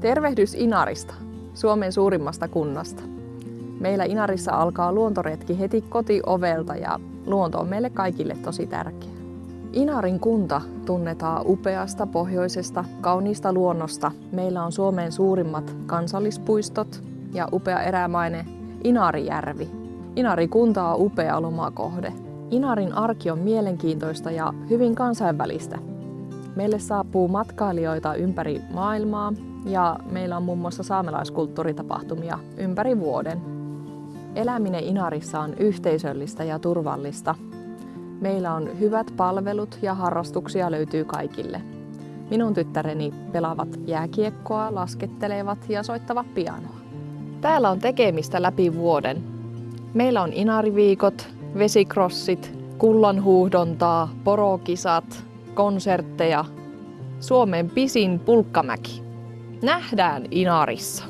Tervehdys Inarista, Suomen suurimmasta kunnasta. Meillä Inarissa alkaa luontoretki heti kotiovelta ja luonto on meille kaikille tosi tärkeä. Inarin kunta tunnetaan upeasta pohjoisesta, kauniista luonnosta. Meillä on Suomen suurimmat kansallispuistot ja upea erämainen Inarijärvi. Inari kunta on upea lomakohde. Inarin arki on mielenkiintoista ja hyvin kansainvälistä. Meille saapuu matkailijoita ympäri maailmaa ja meillä on muun muassa saamelaiskulttuuritapahtumia ympäri vuoden. Eläminen Inarissa on yhteisöllistä ja turvallista. Meillä on hyvät palvelut ja harrastuksia löytyy kaikille. Minun tyttäreni pelaavat jääkiekkoa, laskettelevat ja soittavat pianoa. Täällä on tekemistä läpi vuoden. Meillä on inariviikot, vesikrossit, kullanhuuhdontaa, porokisat, konsertteja, Suomen pisin pulkkamäki. Nähdään Inarissa.